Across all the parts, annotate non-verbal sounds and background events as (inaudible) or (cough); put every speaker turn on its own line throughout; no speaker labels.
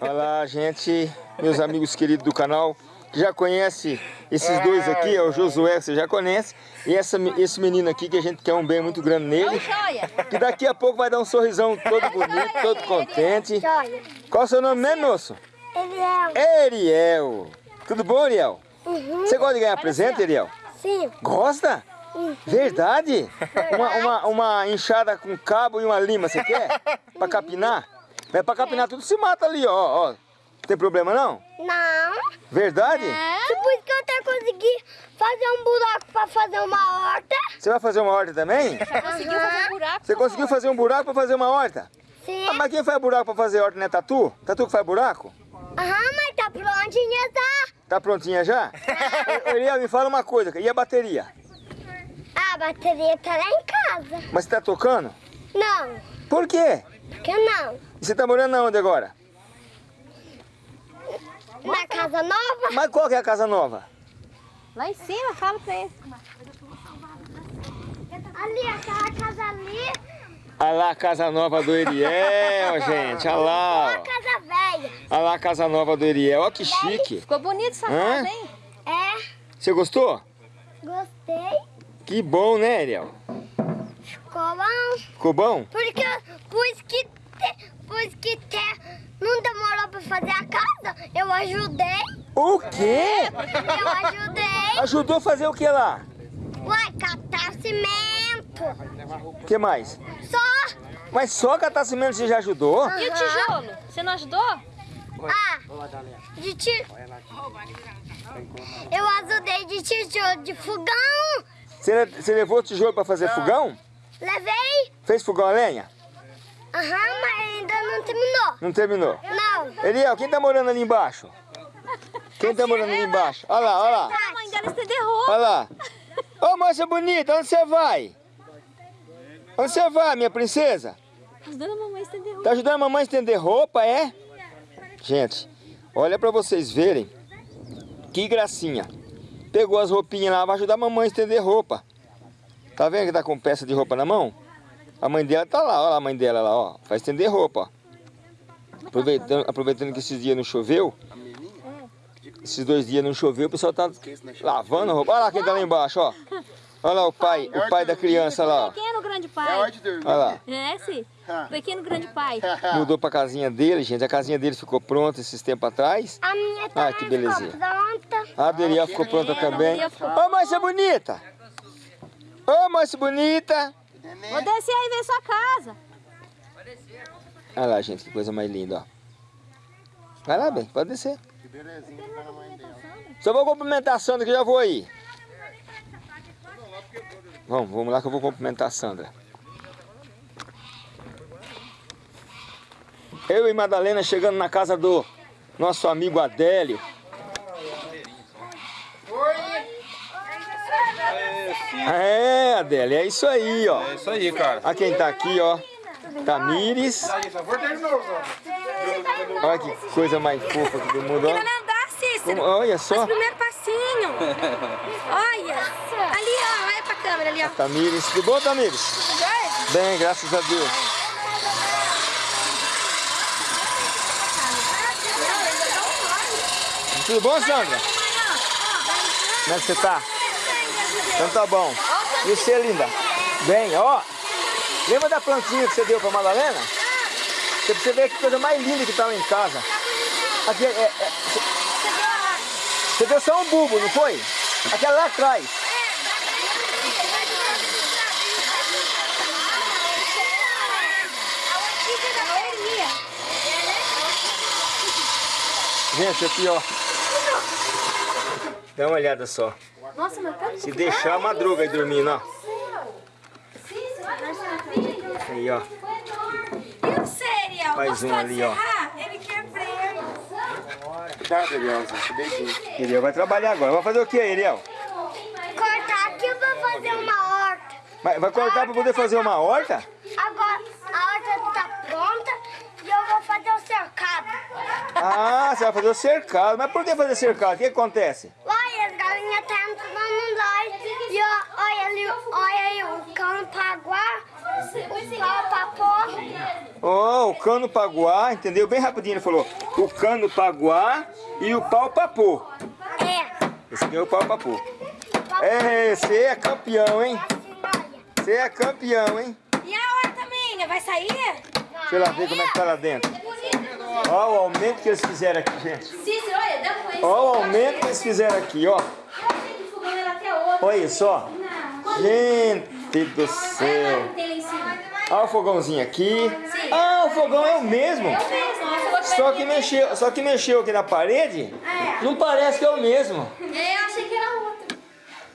Olha lá, gente, meus amigos queridos do canal, que já conhece esses dois aqui, é o Josué, você já conhece, e essa, esse menino aqui que a gente quer um bem muito grande nele, que daqui a pouco vai dar um sorrisão todo bonito, todo contente. Qual é o seu nome mesmo, moço?
Ariel.
Ariel. Tudo bom, Ariel?
Uhum.
Você gosta de ganhar presente, Ariel?
Sim.
Gosta? Verdade? Uma, uma, uma enxada com cabo e uma lima, você quer? Pra capinar? Mas pra capinar tudo se mata ali, ó, ó. Tem problema não?
Não.
Verdade?
Depois que eu até consegui fazer um buraco pra fazer uma horta.
Você vai fazer uma horta também?
Conseguiu fazer um buraco?
Você conseguiu fazer um buraco pra fazer uma horta?
Sim.
Ah, mas quem faz buraco pra fazer horta não é Tatu? Tatu que faz buraco?
Aham, mas tá prontinha, tá?
Tá prontinha já? Ô, Ariel, me fala uma coisa, e a bateria?
A bateria tá lá em casa.
Mas você tá tocando?
Não.
Por quê?
Por que não?
E você tá morando onde agora?
Na casa nova?
Mas qual que é a casa nova?
Lá em cima, fala pra ele.
Ali, aquela casa ali.
Olha lá a casa nova do Ariel, (laughs) gente. Olha lá.
A
ó.
casa velha.
Olha lá a casa nova do Ariel. Olha que chique.
Ficou bonito essa
Hã?
casa, hein?
É.
Você gostou?
Gostei.
Que bom, né, Ariel?
Ficou bom.
Ficou bom?
Porque, pois que, te, pois que te, não demorou pra fazer a casa, eu ajudei.
O quê?
Eu ajudei.
Ajudou a fazer o que lá?
Uai, catar cimento.
O que mais?
Só.
Mas só catar cimento você já ajudou?
E o tijolo? Você não ajudou?
Ah, de ti... Eu ajudei de tijolo de fogão.
Você, você levou o tijolo pra fazer fogão?
Levei.
Fez fogão a lenha?
Aham, mas ainda não terminou.
Não terminou?
Não.
Ariel, quem tá morando ali embaixo? Quem tá morando ali embaixo? Olha lá, olha lá.
A mãe dela estender roupa.
Olha lá. Ô moça bonita, onde você vai? Onde você vai, minha princesa?
Ajudando a mamãe a estender roupa.
Tá ajudando a mamãe a estender roupa, é? Gente, olha pra vocês verem. Que gracinha. Pegou as roupinhas lá, vai ajudar a mamãe a estender roupa. Tá vendo que tá com peça de roupa na mão? A mãe dela tá lá, olha a mãe dela lá, ó. Vai estender roupa, ó. Aproveitando, aproveitando que esses dias não choveu. Esses dois dias não choveu, o pessoal tá lavando a roupa. Olha lá quem tá lá embaixo, ó. Olha lá o pai, o pai da criança lá, ó.
Pequeno grande
É
pai.
hora de dormir.
Olha lá.
É, sim. Pequeno grande pai. (laughs)
Mudou pra casinha dele, gente. A casinha dele ficou pronta esses tempos atrás.
A minha
Ah,
também
que
ficou
belezinha.
pronta.
A Adriel ficou pronta também.
Maria ficou-
Ô, moça bonita! Ô, moça bonita!
Vou descer aí ver sua casa.
Olha lá, gente, que coisa mais linda, ó. Vai lá, bem, pode descer.
Que belezinha que tá na mãe dela.
Só vou cumprimentar a Sandra que já vou aí. Vamos, vamos lá que eu vou cumprimentar a Sandra. Eu e Madalena chegando na casa do nosso amigo Adélio. É, Adélio, é isso aí, ó.
É isso aí, cara.
Olha quem tá aqui, ó. Tamires. Olha que coisa mais fofa que do mundo, ó.
andar, Cícero.
Como- olha só.
Primeiro passinho. Olha. Ali, ó. Olha pra câmera ali, ó.
Tamires. Tudo bom, Tamires? Bem, graças a Deus. Tudo bom, Sandra? Como é que você tá? Então tá bom. E você, linda? Bem, ó. Lembra da plantinha que você deu pra Madalena? Você precisa ver que coisa mais linda que tá lá em casa. Aqui, é, é, você- deu só um bulbo, não foi? Aquela lá atrás. Gente, aqui ó. Dá uma olhada só.
Nossa, mas tá
Se deixar, madruga aí dormindo, ó. Aí, ó.
E o Serial?
Mais um ali, ó.
Ele quer.
Cuidado.
Iriel vai trabalhar agora. Vai fazer o que, Iriel?
Cortar aqui eu vou fazer uma horta.
Vai, vai cortar pra poder fazer uma horta?
Agora a horta tá pronta e eu vou fazer o cercado.
Ah, você vai fazer o cercado. Mas por que fazer cercado? O que acontece?
Olha olha aí o cão paguá, o pau papô.
Ó, o cano paguá, entendeu? Bem rapidinho ele falou. O cano paguá e o pau papô.
É.
Esse aqui é o pau papô. É, você é campeão, hein?
Olha.
Você é campeão, hein?
E a outra, menina, vai sair?
Deixa eu lá ver como é que tá lá dentro. Ó o aumento que eles fizeram aqui, gente.
Cícero, olha.
Ó o aumento que eles fizeram aqui, ó. Olha isso, ó. Gente do céu. Olha o fogãozinho aqui. Ah, o fogão é o mesmo.
Fogão
Só que mexeu, só que mexeu aqui na parede. Não parece que é o mesmo.
É, eu achei que era outro.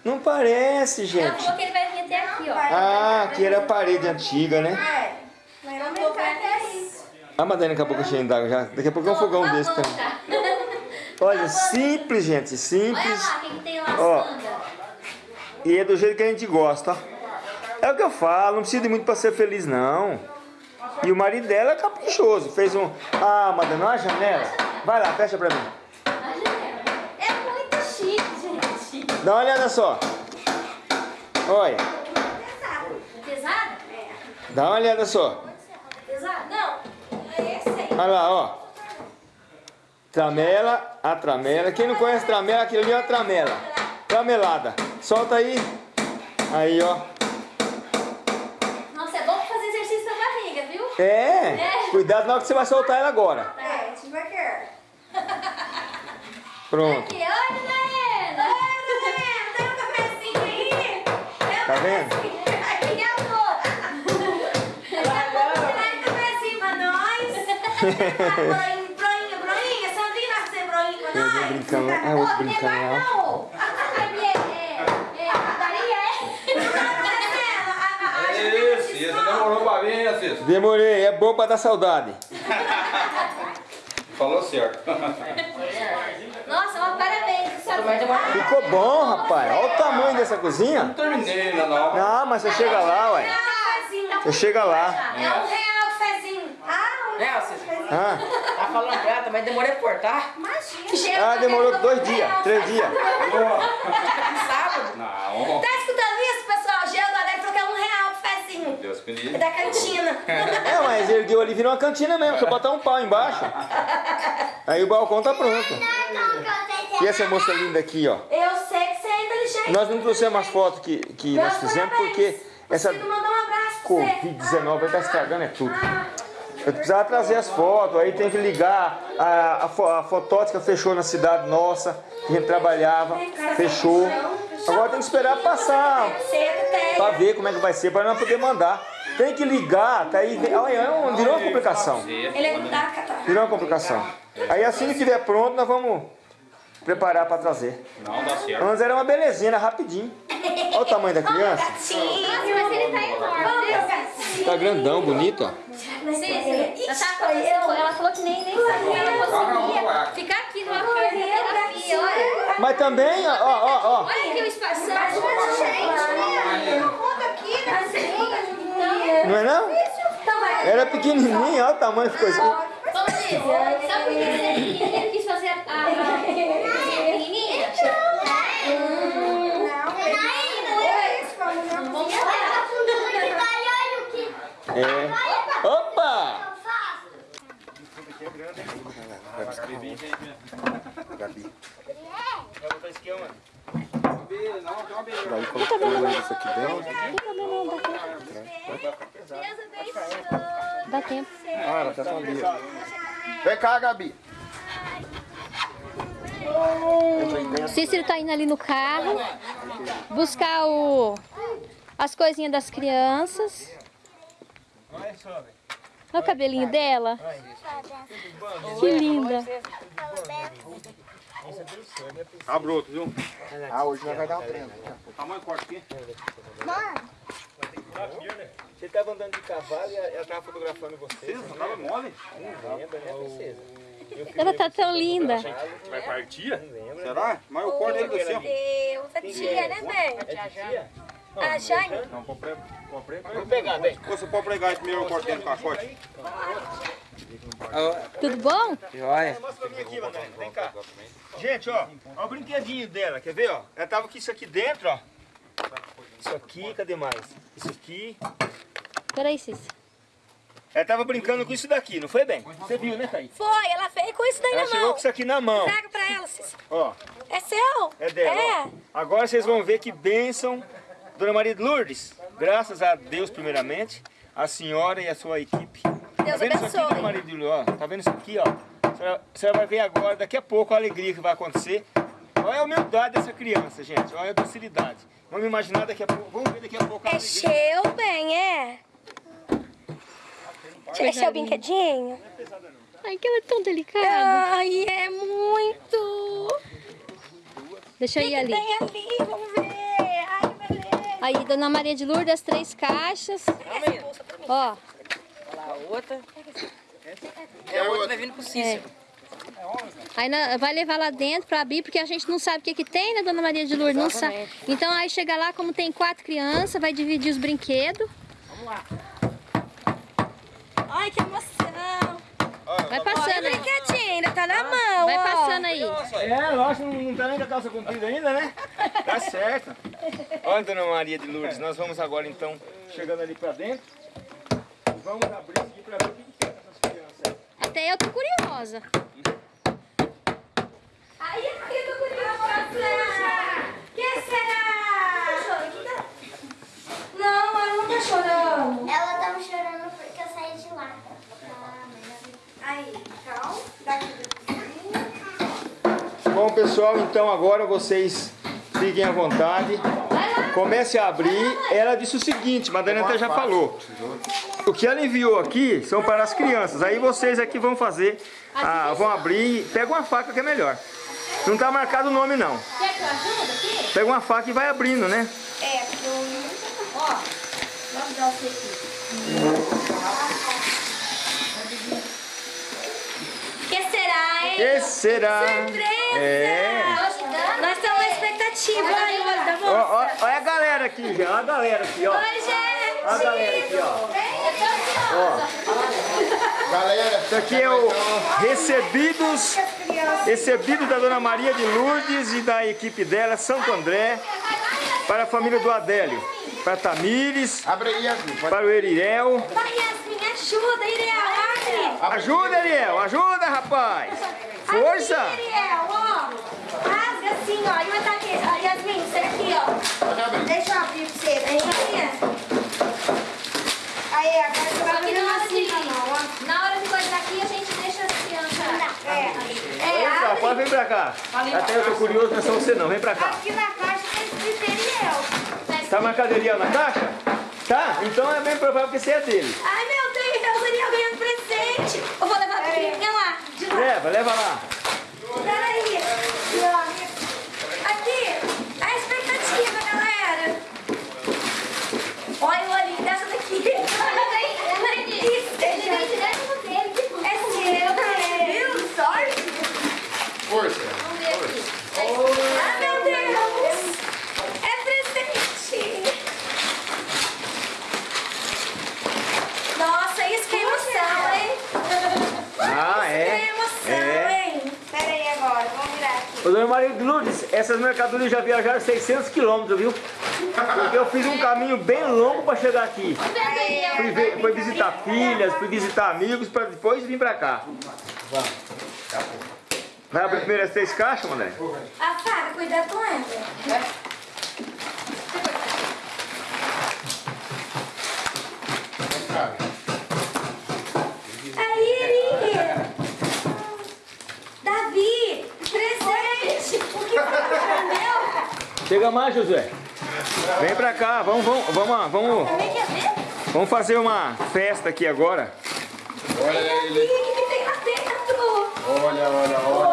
Não parece, gente.
falou que ele vai vir até aqui, ó.
Ah, aqui era a parede antiga, né? Ah, Madalena, daqui a pouco cheio d'água já. Daqui a pouco é um fogão desse também. Olha, simples, gente,
Olha
simples.
lá, o que, que tem lá,
Ó. E é do jeito que a gente gosta. É o que eu falo, não precisa de muito pra ser feliz, não. E o marido dela é caprichoso. Fez um. Ah, Madalena, olha a janela. Vai lá, fecha pra mim.
É muito chique, gente.
Dá uma olhada só. Olha,
Pesado?
dá uma olhada só.
Pesado? Não.
É esse aí.
Olha lá, ó. Tramela, a tramela. Quem não conhece tramela, aquilo ali é a tramela. Tramelada. Solta aí. Aí, ó.
Nossa, é bom pra fazer exercício da barriga, viu?
É. Cuidado na hora que você vai soltar ela agora.
É, devagar. (laughs)
Pronto.
Aqui, olha, Daiana.
Tem um cafezinho aí?
Tá vendo?
Aqui é a outra.
Traz um cafezinho pra nós. (laughs) Broinha, broinha, broinha. Sandrinha, vai fazer broinha pra
Tem alguém
nós?
brincando lá. É outro brincando lá.
Não. Aqui é, é, é, padaria, é.
Isso, isso demorou pra vir, né, Cícero?
Demorei, é bom pra dar saudade. (laughs)
Falou certo.
Nossa, mas parabéns. Sabe?
Ficou bom, rapaz. Olha o tamanho dessa cozinha.
Não terminei ainda não.
Não, mas você chega lá, ué.
Cafezinho.
Você chega lá.
É um real o cafezinho. Ah, um
Né, Cícero?
Ah,
Tá falando pra ela, mas demorei pra cortar.
imagina.
ah demorou dois dias, três dias. (laughs)
Sábado.
Não.
Tá escutando isso, pessoal? Gelo deve trocar um real o É da cantina.
É, mas ergueu ali, virou uma cantina mesmo. Só botar um pau embaixo. Aí o balcão tá pronto. E essa moça linda aqui, ó.
Eu sei que você é inteligente.
Nós não trouxemos as fotos que, que nós fizemos
parabéns.
porque essa
um abraço pra você.
Covid-19 tá estragando é tudo. Eu precisava trazer as fotos, aí tem que ligar. A, a, a fotótica fechou na cidade nossa, que a gente trabalhava, fechou. Agora tem que esperar passar pra ver como é que vai ser, pra nós poder mandar. Tem que ligar, tá aí. Olha, é um- virou uma complicação.
Ele é.
Virou uma complicação. Aí assim que estiver pronto, nós vamos preparar pra trazer.
Não dá certo.
Antes era uma belezinha, era rapidinho. Olha o tamanho da criança.
Sim.
Nossa, mas ele tá enorme.
Tá grandão, bonito, ó.
Cícero, ela, tava conversando, ela falou que nem, nem sabia que ela conseguia ficar aqui numa terapia. Olha,
Mas também, ó, ó, ó, ó.
olha aqui o espaço.
Gente, conta aqui, né?
Não é não?
Vai.
Era pequenininho, olha o tamanho que ficou assim.
Vamos dizer, sabe por que ele, ele quis fazer a, a, a pequenininha? Vamos
É. Opa! Gabi.
Daí colocou isso aqui dentro.
Dá tempo.
Ah, ela tá ali. ó. Vem cá, Gabi.
Cícero tá indo ali no carro buscar o, as coisinhas das crianças. Olha o cabelinho dela. Que linda.
Tá broto, viu?
Ah, hoje nós vai dar um treino.
Tamanho corte aqui.
Você tava andando de cavalo e ela tava fotografando você.
Cícero, tava mole.
Lembra, né, princesa?
Ela tá tão linda.
Vai partir? Será? Mas eu corto ele assim, ó.
Deus, a tia, né, bem? A Jane?
Não, comprei. Comprei.
Vou pegar, bem.
Você pode pregar esse primeiro corte dentro do caixote?
Tudo bom?
Joia. Mostra pra mim aqui. Vem cá. Gente, ó. Ó o brinquedinho dela. Quer ver, ó? Ela tava com isso aqui dentro, ó. Isso aqui, cadê mais? Isso aqui.
Peraí, Cícero.
Ela tava brincando com isso daqui, não foi bem? Você viu, né, Thaís?
Foi, ela veio com isso daí
Ela
na mão.
com isso aqui na mão.
Traga pra ela, Cícero.
Ó,
É seu?
é dela.
É.
Agora vocês vão ver que bênção, Dona Maria de Lourdes. Graças a Deus, primeiramente, a senhora e a sua equipe. Tá
Deus
vendo isso aqui,
abençoe.
Dona Maria de Lourdes? Ó, tá vendo isso aqui, ó? A senhora, a senhora vai ver agora, daqui a pouco, a alegria que vai acontecer. Olha a humildade dessa criança, gente. Olha a docilidade. Vamos imaginar daqui a pouco. Vamos ver daqui a pouco a
É
alegria.
seu, bem, é? É seu brinquedinho?
Ai, que ela é tão delicada.
Ai, é muito.
Deixa eu ir ali.
Tem ali, vamos ver. Ai, que beleza.
Aí, Dona Maria de Lourdes, as três caixas. Ó,
outra. É a outra vai vindo pro Cícero.
aí na- vai levar lá dentro pra abrir, porque a gente não sabe o que que tem, né, Dona Maria de Lourdes? Não sabe. Então aí chega lá, como tem quatro crianças, vai dividir os brinquedos.
Ai, que emoção.
Vai
Olha
passando aí.
brinquedinho, ainda tá na mão,
Vai passando aí.
É, lógico, não, não tá nem com a calça comprida ainda, né? Tá certo. Olha, Dona Maria de Lourdes, nós vamos agora então, chegando ali pra dentro. Vamos abrir aqui pra ver o que que é essas crianças aí.
Até eu tô curiosa.
Ai, eu tô curiosa. que será? Não, ela não tá chorando.
Ela tava chorando porque eu saí de lá.
Aí, calma. Daqui.
Bom, pessoal, então agora vocês fiquem à vontade. Comece a abrir. Ela disse o seguinte, Madalena até já falou. O que ela enviou aqui são para as crianças. Aí vocês aqui vão fazer, ah, vão abrir. Pega uma faca que é melhor. Não está marcado o nome não.
Quer que eu ajude aqui?
Pega uma faca e vai abrindo, né?
É, porque eu...
Ó, vamos dar você aqui.
Que será, hein?
Que será?
Surpresa!
É.
Nós estamos na expectativa. Olha,
ó, olha a galera aqui, já. Olha a galera aqui, ó.
Oi, gente!
Olha a galera aqui, ó.
Galera,
Isso aqui é o recebidos, recebido da Dona Maria de Lourdes e da equipe dela, Santo André, para a família do Adélio, para Tamires,
abre aí, Yasmin. Pode...
para o Eriel.
Vai, Yasmin, ajuda, Iriel, abre!
Ajuda, Eriel, ajuda, rapaz! Força!
Aqui, Iriel, ó! Rasga assim, ó, e vai estar aqui. Ó, Yasmin, você aqui, ó. Deixa eu abrir pra você, vem aqui. Aí, agora você vai
Só hora
assim
de,
na mão, ó.
na hora de coisar aqui, a gente deixa as crianças.
É,
Vem
é,
cá,
abre.
pode vir pra cá. Até eu tô curioso, não é só você não, vem pra cá.
Aqui na caixa tem escrito Iriel.
Tá marcado Eriel na caixa? Tá? Então é bem provável que seja dele.
Ai, meu Deus, o Iriel ganhando presente. Eu vou levar pra de lá.
Leva, leva lá.
Peraí. Aqui, a expectativa, galera. Olha o olhinho dessa daqui. Isso,
Ele
deixa.
vem direto dele.
É seu, é. Viu? Sorte.
Força.
Ah, meu Deus. É presente. Nossa, isso que é emoção, hein?
Ah,
Que
é?
emoção,
É.
hein? Pera aí agora, vamos virar aqui.
Ô, Dona Maria de Lourdes, essas mercadorias já viajaram 600 quilômetros, viu? Porque eu fiz um caminho bem longo para chegar aqui. Fui, ver- fui visitar filhas, fui visitar amigos, para depois vir para cá. Vai abrir primeiro as três caixas, Mané?
A faca, cuidado com ela. Aí, Iri. Davi, presente. O que foi, meu?
Chega mais, Josué. Vem pra cá, vamos, vamos, vamos, vamos, vamos fazer uma festa aqui agora.
Olha ele.
o que que tem lá dentro?
Olha, olha, olha.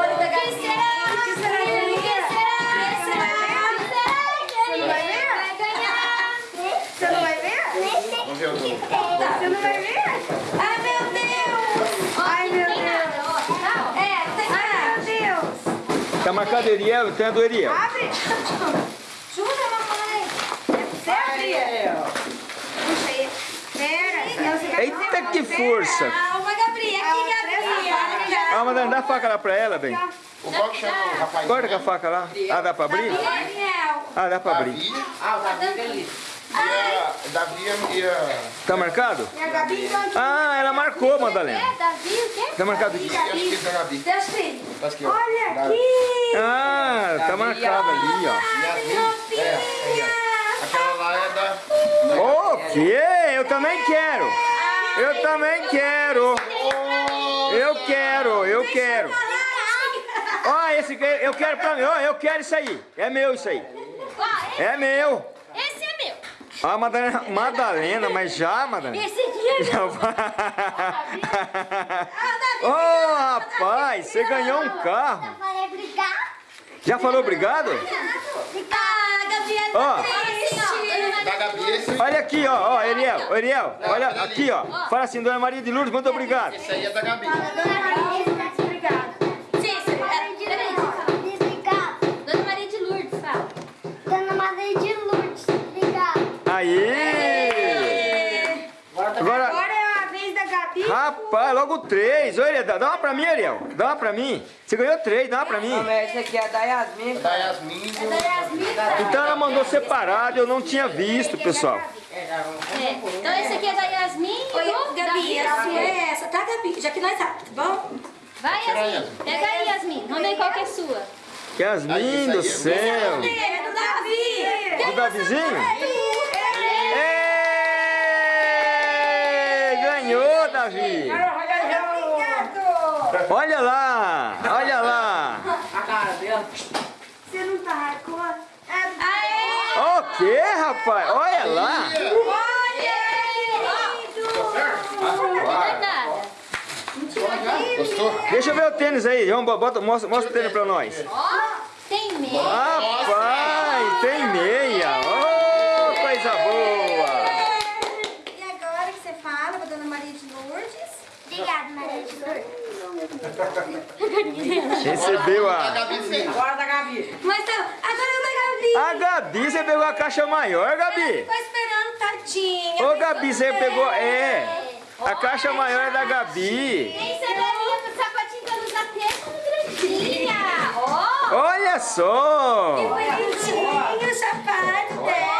Tá marcado Eriel, então é do Eriel.
Abre! Ajuda, mamãe! É você abrir? Puxa aí. Pera.
Eita,
fazer?
que força.
Calma, Gabriel. Aqui, Gabriel.
Ah, Madalena, dá a faca lá pra ela, bem.
O qual que chama o rapaz?
Corta com a faca lá. Ah, dá pra abrir? Ah, dá pra abrir.
Ah, o Davi ali.
a Davi ia...
Tá marcado?
E a Gabi,
Ah, ela marcou, Madalena.
É, Davi, o quê?
Tá marcado aqui.
E a escrita Gabi.
Deus filho.
Tá.
Olha
Davi.
aqui.
Ah, tá marcado ali, ó.
É. Aquela lá é da...
O quê? Eu também quero. Eu também quero. Eu quero, eu quero. Ó, esse que eu quero pra mim. Ó, eu quero isso aí. É meu isso aí. É meu.
esse é meu.
Ah, Madalena, Madalena, mas já, Madalena?
Esse aqui é
Já vai. Ô, rapaz, você ganhou um carro. Já falou obrigado?
Ah, Gabriela.
Ó.
Da Gabi, esse...
Olha aqui, ó, ó, Eliel, ô, Eliel, olha aqui, ó. Fala assim, Dona Maria de Lourdes, muito obrigado.
Esse aí é da Gabi.
Dona Maria de Lourdes, fala.
Dona Maria de Lourdes.
Aí! Agora,
Agora é a vez da Gabi.
rapaz, logo três. Olha, dá dá uma pra mim, Ariel. Dá uma pra mim. Você ganhou três, dá uma pra mim.
Não, mas esse aqui é da Yasmin.
Da Yasmin e do...
Então ela mandou separado, eu não tinha visto, pessoal.
É. Então esse aqui é da Yasmin e
Oi,
do
Gabi, sua é essa, tá, Gabi? Já que nós sabemos, tá bom?
Vai, Yasmin. Pega aí, Yasmin. Vamos ver qual que é sua.
Yasmin do céu.
É do Davi.
O Davizinho? Ganhou, Davi. Olha lá, olha lá.
A cara dela.
Você não tá?
Aê!
O que, rapaz? Olha lá.
É.
Gostou?
Deixa eu ver o tênis aí. Vamos, bota, mostra, mostra o tênis pra nós.
Ó, tem meia.
Rapaz, tem meia. Oh, coisa boa.
E agora que você fala pra Dona Maria de Lourdes?
Obrigado, Maria de Lourdes.
Recebeu a...
Agora da Gabi.
Mas tá, agora é da Gabi.
A Gabi, você pegou a caixa maior, Gabi?
Tô esperando, tadinha.
Ô, Gabi, você pegou... É, a caixa maior é da Gabi.
Da minha pro sapatinho pra usar até com grandinha. Ó.
Olha só.
Bonitinho o sapato dela.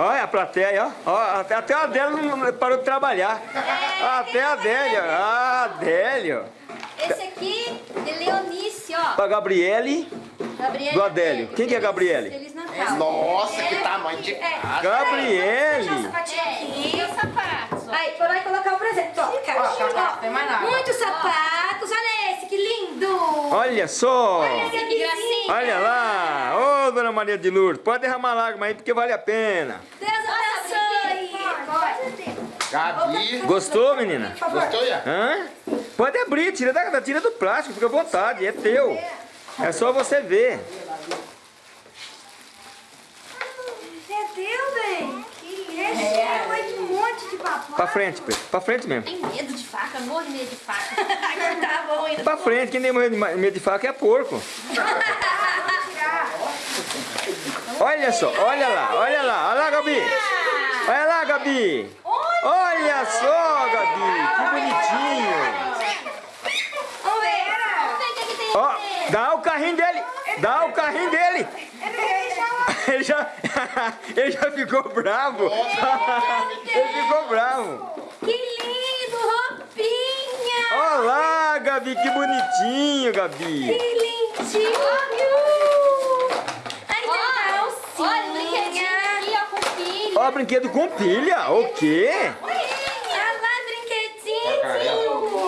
Olha a plateia, ó. ó até, até a Adélio não parou de trabalhar. Até a Adélio. A Adélio.
Esse aqui é Leonice, ó.
Pra Gabriele.
Gabriele.
Do Adélio. Quem que é Gabriele?
Feliz Natal.
Nossa, que tamanho de casa.
Gabriele.
Sapatinho
É,
aqui.
e os sapatos, ó.
Aí, por aí colocar o presente. Ó,
tá, tem mais nada.
Muitos sapatos. Olha lindo.
Olha só.
Olha que gracinha.
Olha lá. Ô, Dona Maria de Lourdes. Pode derramar lágrima aí porque vale a pena.
Deus abençoe.
Gabi.
Gostou, menina?
Gostou, Ian?
Hã? Pode abrir. Tira, da, tira do plástico. Fica à vontade. É teu. É só você ver.
É teu, bem. Esse é
Pra frente, Pedro. Pra frente mesmo.
Tem medo de faca? Morro de medo de faca.
Agora (laughs) tá bom ainda.
Pra frente. Quem tem medo de ma- medo de faca é porco. (laughs) Olha só. Olha lá. Olha lá. Olha lá, Gabi. Olha lá, Gabi. Olha só, Gabi. Que bonitinho.
Vamos ver.
Vamos ver o que, que tem
Ó,
aqui.
dá o carrinho dele. Dá o carrinho dele. (laughs) Ele já, (laughs) ele já ficou bravo. (laughs) Ele ficou bravo.
Que lindo, roupinha.
Olá, Gabi, que bonitinho, Gabi.
Que lindinho. Aí tem
Ó, olha o brinquedinho
calcinha.
aqui, ó.
Ó, brinquedo com pilha. O quê?
Lá, brinquedinho.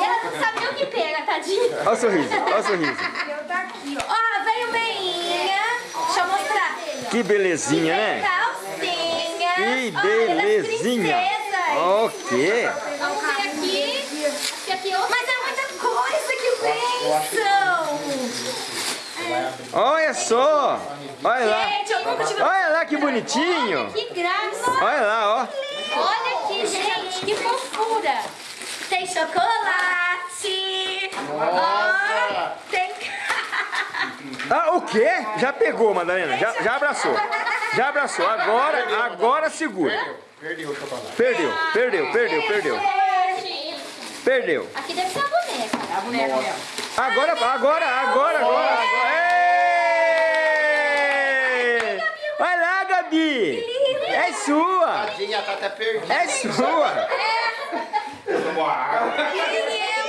Ela não sabe nem o que pega, tadinha.
Olha o sorriso, olha o sorriso.
Eu tá aqui, ó. Ó, veio meinha. Deixa eu mostrar.
Que belezinha, né?
Calcinha.
Que belezinha. O quê?
Vamos ver aqui. É.
Mas é muita coisa que pensam.
Olha só. Olha lá. Olha lá que bonitinho.
Que graça.
Olha lá, ó.
Olha aqui, gente, que fofura.
Tem chocolate. Ó, tem...
Ah, o quê? Já pegou, Madalena. Já, já abraçou. Já abraçou. Agora, agora segura.
Perdeu o chocolate.
Perdeu, perdeu, perdeu, perdeu. Perdeu.
Aqui deve ser a boneca.
É a boneca mesmo.
Agora, agora, agora, agora. agora. Vai lá, Gabi. sua!
Tadinha, tá até perdida.
É sua!
Tomou água.
Que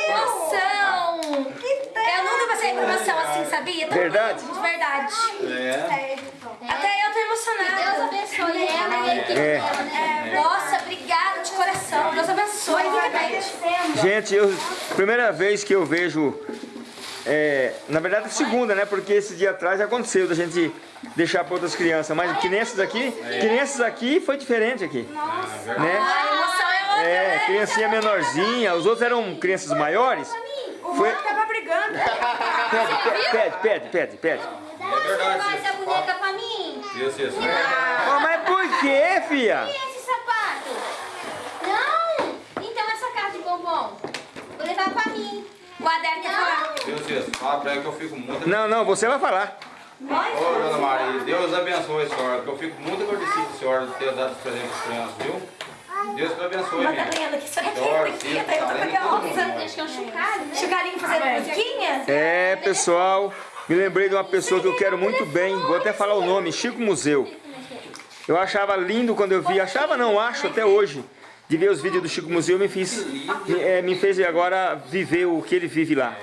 emoção! Eu nunca passei por emoção assim, sabia?
Verdade?
verdade.
É.
Até eu tô
Deus
emocionada.
abençoe ela e a equipe
É.
dela, né?
Nossa, obrigada de coração. Deus abençoe, realmente.
Gente, eu, primeira vez que eu vejo, é, na verdade é segunda, né? Porque esse dia atrás aconteceu da gente deixar para outras crianças, mas que nem essas aqui, que nem essas aqui foi diferente aqui, né?
A emoção é outra,
É,
né?
criancinha menorzinha, os outros eram crianças maiores. Foi,
Tava brigando. (laughs)
pede, pede, pede, pede, pede.
Dá
verdade,
mais essa boneca pra mim.
Isso, isso.
Ó, mas por que, filha?
E esse sapato? Não! Então essa caixa de bombom. Vou levar pra mim.
O Adélio quer falar.
Isso, isso. Fala pra ela que eu fico muito...
Não, não, você vai falar.
Ô, Dona Maria, Deus abençoe a senhora, que eu fico muito agradecido a senhora de ter dado os presentes às crianças, viu? Deus te abençoe, minha.
Madalena, que
Senhora,
isso aqui,
filho,
tá
tá lendo todo mundo,
curiosa.
né?
Acho que é um chocalho, né?
Chucarinho fazendo musiquinha?
É, pessoal, me lembrei de uma pessoa que eu quero muito bem, vou até falar o nome, Chico Museu. Eu achava lindo quando eu vi, achava não, acho até hoje, de ver os vídeos do Chico Museu, me, fiz, me, é, me fez agora viver o que ele vive lá.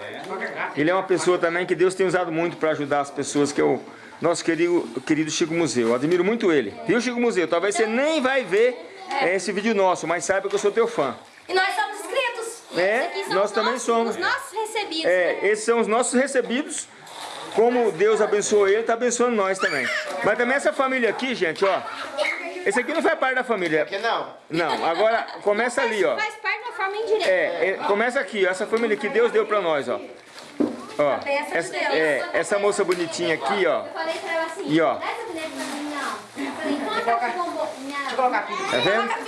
Ele é uma pessoa também que Deus tem usado muito para ajudar as pessoas, que é o nosso querido, querido Chico Museu. Eu admiro muito ele. Viu, Chico Museu? Talvez você nem vai ver é, esse vídeo nosso, mas saiba que eu sou teu fã.
E nós somos inscritos.
É,
Aqui são
nós
os
também
nossos-
somos.
Os nossos recebidos.
É, esses são os nossos recebidos. Como Deus abençoou ele, está abençoando nós também. Mas também essa família aqui, gente, ó. Esse aqui não faz parte da família.
Que não?
Não, agora (laughs) começa ali, ó.
Faz parte uma forma indireta.
É, é, começa aqui, ó, essa família que Deus deu pra nós, ó. Ó, essa, é, essa moça bonitinha aqui, ó.
Eu falei pra ela assim,
E, ó.
então a de.
Tá vendo?
A.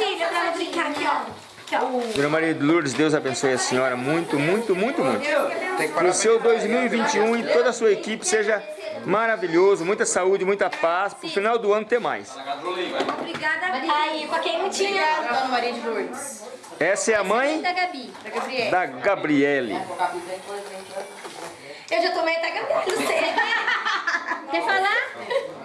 Dona Maria de Lourdes, Deus abençoe a senhora muito, muito, muito, muito. Que o seu 2021 e toda a sua equipe seja maravilhoso, muita saúde, muita paz, pro final do ano ter mais.
Obrigada. Aí, a quentinha.
Dona Maria de Lourdes.
Essa é a mãe
Da Gabi.
Da Gabriela.
da Gabriele.
Colocar aqui dentro, dentro.
Eu já tomei até Gabriela, não sei. (laughs)
Quer falar?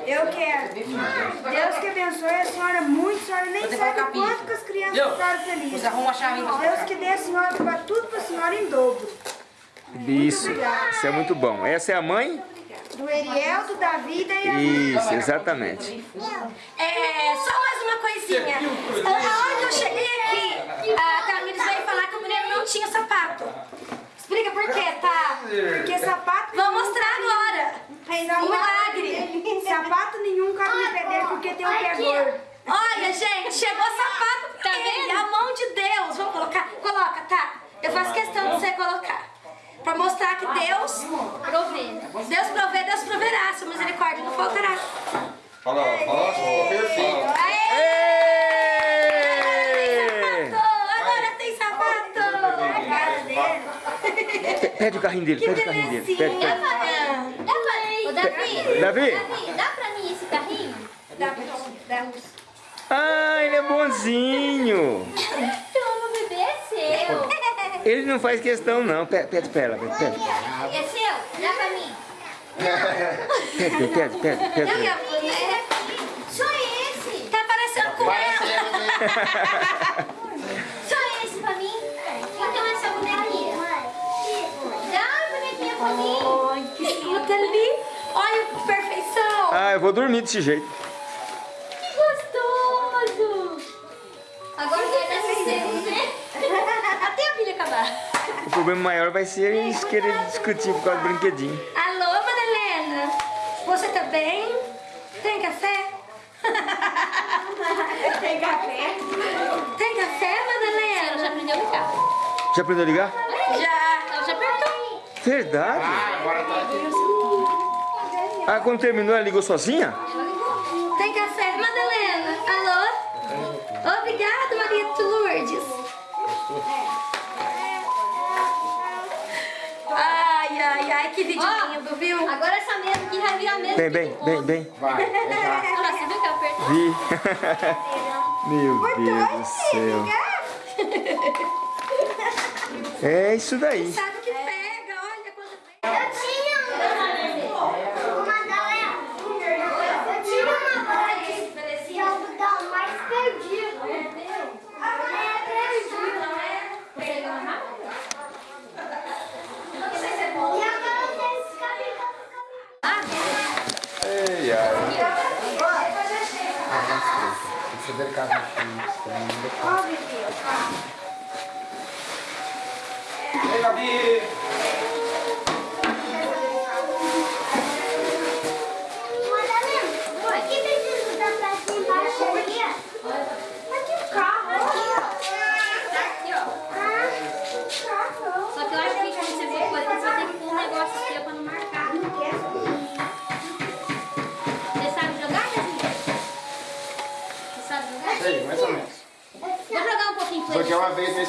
Eu quero. Deus que abençoe a senhora muito, a senhora nem sabe
a
quanto que as crianças ficaram felizes.
Você arruma a chave pra
Deus que dê a senhora para tudo para a senhora em dobro.
Isso, isso é muito bom. Essa é a mãe?
Do Eriel, do Davi e da Yasmin.
Isso, exatamente.
É, só mais uma coisinha. Aonde eu cheguei aqui, a Tamires veio falar que o menino não tinha sapato. Explica por quê, tá?
Porque sapato
Vou mostrar agora. Um milagre.
Sapato nenhum cabe no pé dele porque tem um pé gordo.
Olha, gente, chegou sapato pra
Tá
ele.
vendo?
A mão de Deus. Vamos colocar? Coloca, tá? Eu faço questão de você colocar. Pra mostrar que Deus,
Provê?
Deus provê, Deus proverá. Sua misericórdia não faltará.
Fala, fala, perfeito.
Ê!
Sapato! Agora tem sapato! A cara dele.
Pe- Pede o carrinho dele,
Que
pede o carrinho dele. Pede, pede.
Dá pra... Ô, Davi.
Davi?
Davi, dá pra mim esse carrinho?
Dá pra luz.
Ah, ele é bonzinho.
Toma, bebê, é seu.
Ele não faz questão não. Pede, pede pra ela, pede, pede.
É seu? Dá pra mim.
Pede, pede, pede, pede.
Eu boneca. Só esse.
Tá parecendo com ela. (laughs) que escuta ali. Olha que perfeição.
Ah, eu vou dormir desse jeito.
Que gostoso. Agora vai dar sossego, né? Até a filha acabar.
O problema maior vai ser eles querer discutir por causa do brinquedinho.
Alô, Madalena. Você tá bem? Tem café? Tem café? Tem café,
Ela
Madalena?
já aprendeu a ligar.
Já aprendeu a ligar? Verdade?
Ah, agora tá
Ah, quando terminou ela ligou sozinha?
Tem café, Madalena? Alô? Obrigada, Maria de Lourdes. Ai, ai, ai, que vídeo
Ó.
lindo, viu?
Agora essa mesa aqui vai virar mesa.
Bem, bem, bem, bem.
Vai.
Olha você viu que apertou?
Vi. (laughs) Meu Deus do céu. É isso daí.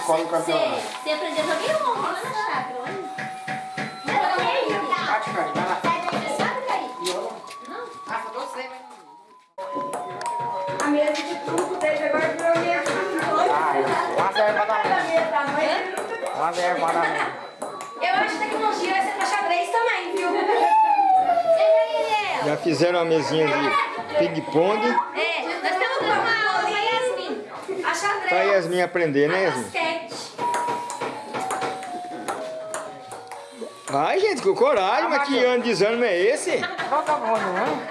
Escola no campeonato.
Você, aprendeu a jogar na jogar um pouquinho.
Bate, cara, vai lá.
Ah.
A mesa de truco dele agora virou minha
Uma zero pra dar
mesa.
Uma zero pra dar
Eu acho que tecnologia vai ser pra xadrez também, viu?
Já fizeram uma mesinha de ping-pong.
É, nós estamos com uma aula, né, Yasmin?
A xadrez.
Pra Yasmin aprender, né, Yasmin? Gente, com coragem, mas que ano de desânimo é esse?
Qual que é o bom, não?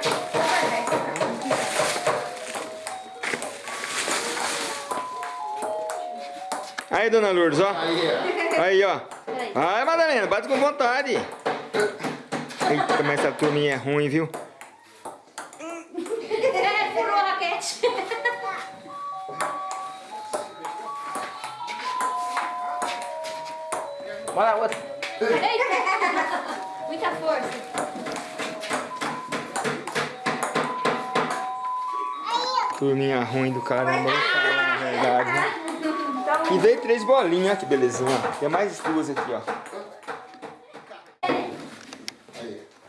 Aí, dona Lourdes, ó.
Aí, ó.
Aí, Madalena, bate com vontade. Eita, mas essa turminha é ruim, viu?
É, furou a raquete.
Bora outra.
Eita!
Turminha ruim do caramba, vou falar na verdade. né? E veio três bolinhas, que belezinha. Tem mais duas aqui, ó.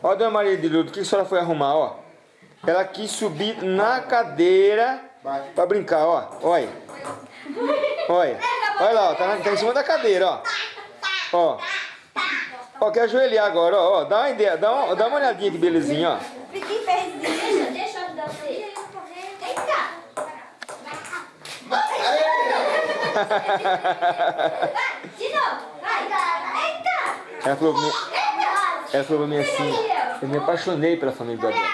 Ó, dona Maria de Lourdes, o que a senhora foi arrumar, ó? Ela quis subir na cadeira pra brincar, ó. Olha. Olha. Olha lá, ó. Tá, na- tá em cima da cadeira, ó. Ó. Ó, quer ajoelhar agora, ó. Dá uma ideia, dá dá uma olhadinha que belezinha, ó.
Deixa, deixa eu ajudar você. Eita! De novo. Vai. Eita!
Ela falou mim, ela falou pra mim assim, eu me apaixonei pela família do Adriano.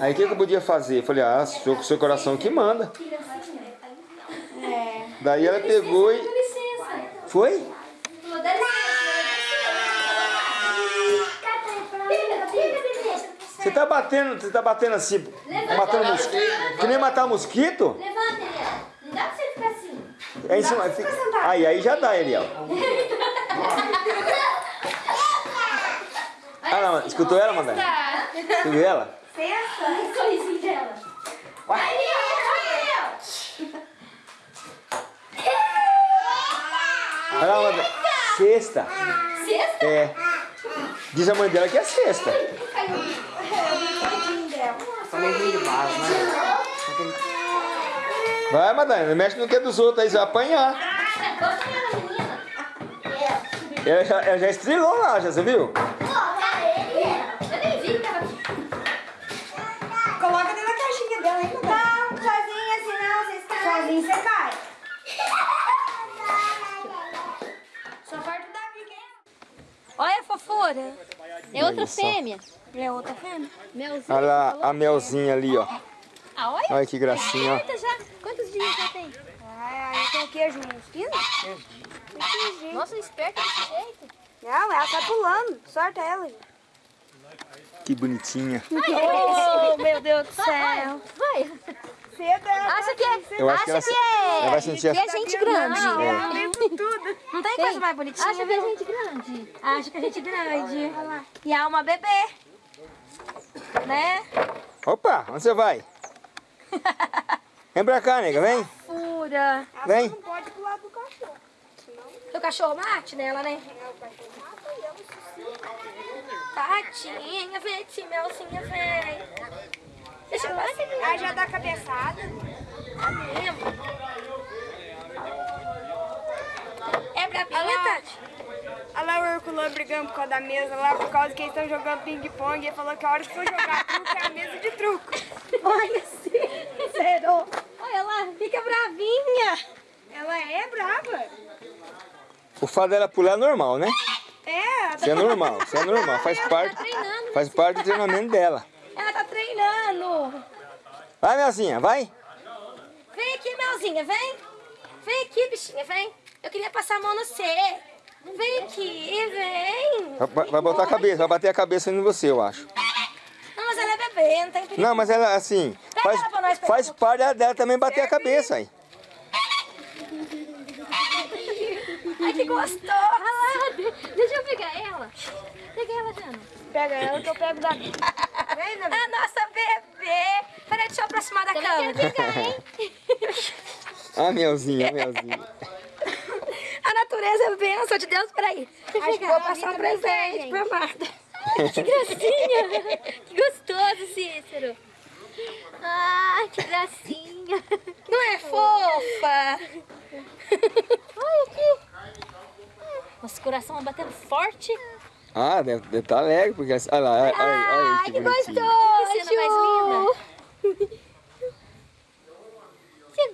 Aí o que, que eu podia fazer? Eu falei, ah, seu, seu coração que manda. Daí ela pegou e. Foi? Você tá batendo, você tá batendo assim, matando mosquito. Que nem matar mosquito?
Levanta, Eliel. Não dá pra você ficar assim.
É em cima, fica- Aí, aí já dá, Eliel. Ah, não, escutou ela, Madalena? Escutou ela?
Ai, sorrisinho dela. Vai, Eliel.
Olha lá, Madalena. Sexta.
Sexta?
É. Diz a mãe dela que é sexta.
Falei ruim de base, né?
Vai, Madalena, não mexe no que é dos outros aí, você vai apanhar.
Ela, menina.
Ela já, ela já estrelou lá, já, você viu?
Eu nem vi que tava aqui.
Coloca dentro da caixinha dela, hein, Não, sozinha assim não, vocês caem. Sozinho você cai. Só parte da Davi,
Olha a fofura.
É outra fêmea.
É outra fêmea?
Melzinho.
Olha lá a melzinha ali, ó.
Ah, olha.
Olha que gracinha, ó.
Eita, já. Quantos dias já tem?
Tem queijo uns 15?
Nossa, esperta desse jeito.
Não, ela tá pulando. Sorta ela. gente.
Que bonitinha. (laughs)
Oh, meu Deus do céu.
Vai.
Cedo ela
Acha que é,
Eu acho que ela,
que é,
ela vai sentir a...
é gente grande.
Não, lembra tudo.
Não tem coisa mais bonitinha?
Acha que é gente grande.
Acho que a gente grande. E é uma bebê. Né?
Opa, onde você vai? (laughs) Vem pra cá, nega, vem.
Fura.
Vem.
Não pode pular do cachorro.
O cachorro mate nela, né? Tadinha, vem aqui, melzinha, vem. Deixa eu passar aqui.
Aí já dá cabeçada.
É bravinha, Tati?
Olha lá o Herculano brigando por causa da mesa lá, por causa que eles estão jogando ping-pong. Ele falou que a hora que for jogar (laughs) truco é a mesa de truco.
Olha, zero. Olha lá, fica bravinha.
Ela é brava.
O fato dela pular é normal, né?
É,
Isso é normal, isso é normal. Faz parte, faz parte do treinamento dela.
Ela tá treinando.
Vai, Melzinha, vai.
bichinha, vem. Vem aqui, bichinha, vem. Eu queria passar a mão no você. Vem aqui, vem.
Vai, vai botar a cabeça, vai bater a cabeça em você, eu acho.
Não, mas ela é bebê, não tem perigo.
Não, mas ela, assim, faz,
ela pra nós,
faz
Pedro.
parte dela também bater a cabeça aí.
Ai, que gostoso.
Deixa eu pegar ela. Pega ela, Jana.
Pega ela que eu pego da... Vem.
A nossa bebê. Peraí, deixa eu aproximar da
Também
câmera.
quero pegar, hein?
Ah, Melzinha, Melzinha.
A natureza é bênção de Deus. Peraí. Acho que vou passar um presente pra Marta. (laughs)
Que gracinha. Que gostoso, Cícero. Ai, que gracinha.
Não é fofa?
Olha aqui. Nosso coração vai batendo forte.
Ah, deve estar alegre, porque... Olha lá, olha, olha, olha
Ai,
que
que gostoso.
Que cena mais linda.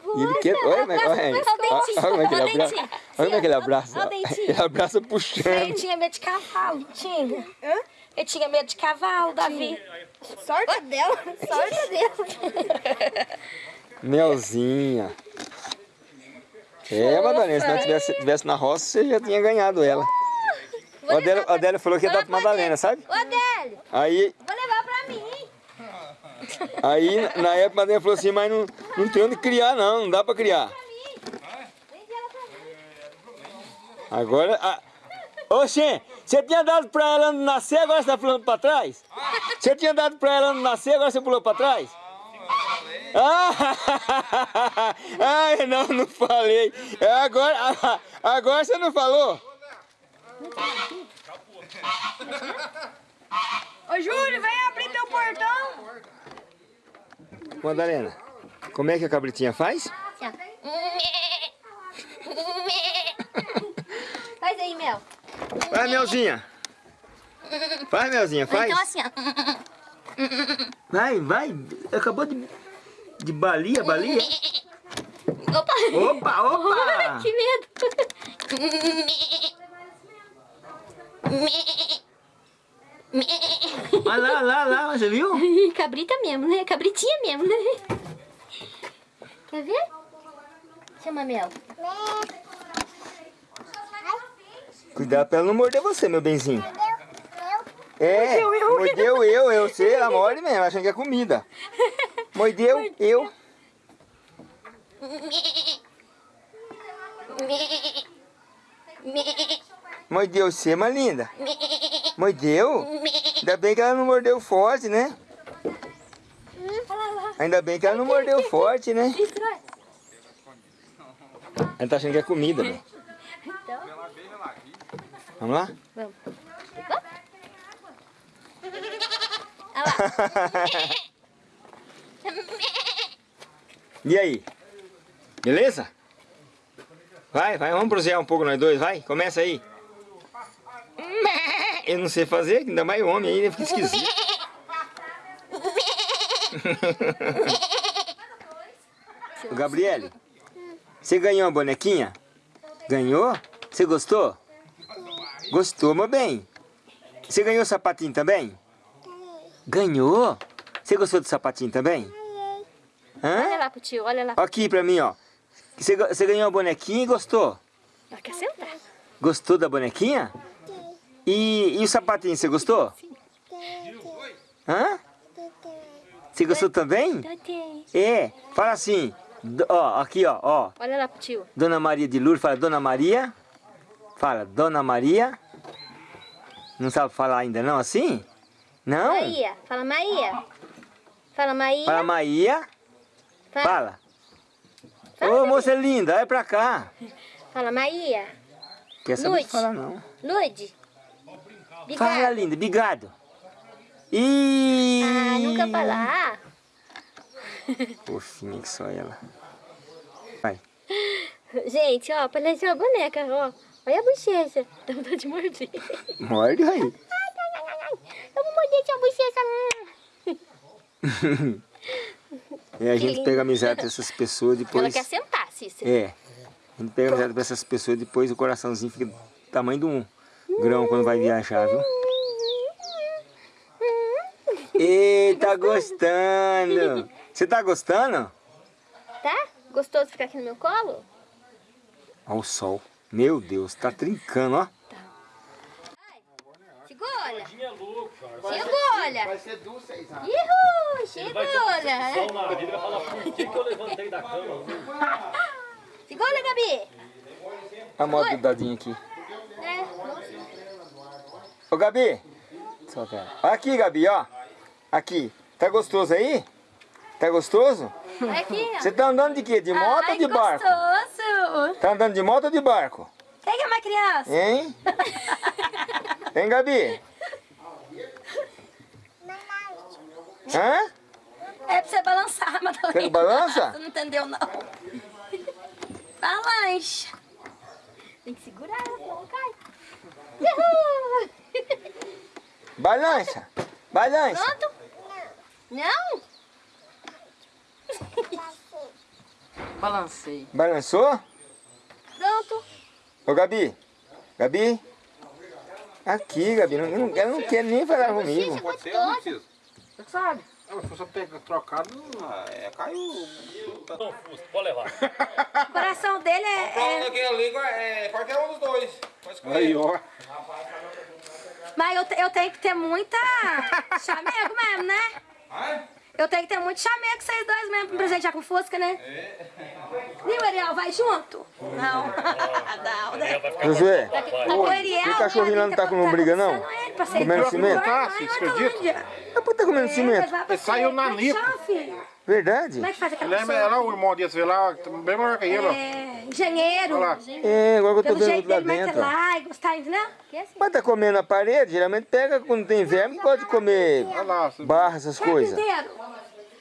Você
E ele quer... Olha, mas- olha, aí.
Olha o dentinho,
olha como é que ele
olha o
abraça. Olha como é que ele abraça.
Olha o.
Ele abraça
Ele
puxando.
tinha medo de cavalo, tinha. Ele tinha medo de cavalo, Davi.
Sorte dela. Sorte dela. (laughs)
Melzinha. É, Madalena, se não tivesse, tivesse na roça, você já tinha ganhado ela. O Adélio, o Adélio falou que ia dar pra Madalena, sabe?
Ô, Adélio,
Aí,
vou levar pra mim.
Aí na época, a Madalena falou assim, mas não, não tem onde criar não, não dá pra criar. Agora, a... Ô, Xê, você tinha dado pra ela não nascer, agora você tá pulando pra trás? Você tinha dado pra ela não nascer, agora você pulou pra trás? Ah, (laughs) ai, não, não falei. É, agora, agora você não falou?
Ô, Júlio, vem abrir teu portão.
Madalena, como é que a cabritinha faz? (laughs)
Faz aí, Mel.
Vai, Melzinha. Vai, Melzinha, faz.
Então assim, ó.
Vai, vai. Acabou de, de balia, balia.
Opa!
Opa, opa. (laughs)
que medo! (laughs)
Olha lá, lá, lá, você viu? (laughs)
Cabrita mesmo, né? Cabritinha mesmo, né? Quer ver? Chama Mel.
Cuidado pra ela não morder você, meu benzinho. É, mordeu eu, eu sei, ela morde mesmo, achando que é comida. Mordeu eu. Mordeu você, mas linda. Mordeu? Ainda bem que ela não mordeu forte, né? Ainda bem que ela não mordeu forte, né? Ela tá achando que é comida, né? Vamos lá?
Vamos. (laughs)
e aí? Beleza? Vai, vai, vamos prosear um pouco nós dois, vai, começa aí. Eu não sei fazer, ainda mais homem aí, fica esquisito. (laughs) Ô, Gabriele, você ganhou uma bonequinha? Ganhou? Você gostou? Gostou, meu bem. Você ganhou o sapatinho também? Ganhou? Você gostou do sapatinho também?
Olha
Hã?
lá pro tio, olha lá.
Aqui pra mim, ó. Você ganhou a bonequinha e gostou?
Ela quer sentar.
Gostou da bonequinha? E, e o sapatinho, você gostou? Hã? Você gostou também?
Tadinho.
É, fala assim, ó, aqui, ó, ó.
Olha lá pro tio.
Dona Maria de Lourdes, fala Dona Maria. Fala, Dona Maria. Não sabe falar ainda não, assim? Não?
Maia. Fala Maia. Fala Maia.
Fala Maria.
Fala,
Fala. Ô, moça linda, olha pra cá.
fala Maia.
Quer saber
Lude.
falar não.
Lude.
Fala, linda, obrigado. E...
Ah, nunca falar. (laughs)
Fofinha que só ela. Vai.
Gente, ó, parece uma boneca, ó. Olha a bochecha. (laughs) Dá vontade de morder.
Morde aí.
Eu vou morder sua bochecha. (laughs)
É, a gente pega amizade dessas pessoas depois.
Ela quer sentar, Cícero.
É. A gente pega amizade dessas pessoas depois o coraçãozinho fica do tamanho de um grão quando vai viajar, viu? Ei, tá gostando. Você tá gostando?
Tá? Gostoso ficar aqui no meu colo?
Olha o sol. Meu Deus, tá trincando, ó.
Cara.
Segura.
Vai ser duas, seis anos.
Ihu,
Ele vai na vida, falar por que, eu levantei da cama.
Segura, Gabi.
A moto do dadinho aqui. Ô, Gabi. Aqui, Gabi, ó. Aqui. Tá gostoso aí? Tá gostoso?
Aqui, ó.
Você tá andando de quê? De moto
Ai,
ou de barco?
gostoso.
Tá andando de moto ou de barco?
Quem é uma criança?
Hein? (laughs) Hein, Gabi? Hã?
É pra você balançar, (laughs) Madalena.
Quer que balança?
Você não entendeu, não. Balança.
Tem que segurar senão não cai. Uhul.
Balança. Balança.
Pronto? Não?
Balancei.
Balançou?
Pronto.
Ô, Gabi. Gabi. Aqui, Gabi. Não, não- ela não quer nem falar comigo.
Pode ser, não precisa.
Você sabe.
Se você pega trocado,
Ah, é, caiu.
Não, pode levar.
O coração dele é... É...
é qualquer um dos dois. Pode escolher.
aí, ó.
Mas eu, eu tenho que ter muita chamego mesmo, né?
Ai?
Eu tenho que ter muito chamego vocês dois mesmo pra presentear com Fusca, né? Viu, Ariel? Vai junto? Não. (laughs) não, né?
Josué.
O Ariel...
o cachorrinho lá não tá com lombriga, não?
coçando ele pra ser
Comendo cimento?
Tá,
olha
acredita?
Ah, pô, tá comendo cimento.
Ele saiu na
é filho?
Verdade?
Como é que faz aquela
Lembra
pessoa?
lá o irmão desse lá, bem maior que ele, ó.
É, engenheiro.
Olha lá.
É, agora que eu tô
Pelo
vendo
jeito
lá
dele,
dentro. ó.
martelar e gostar, entendeu?
Mas tá comendo na parede, geralmente pega quando tem verme, pode comer
Olha lá.
Barra, essas coisas.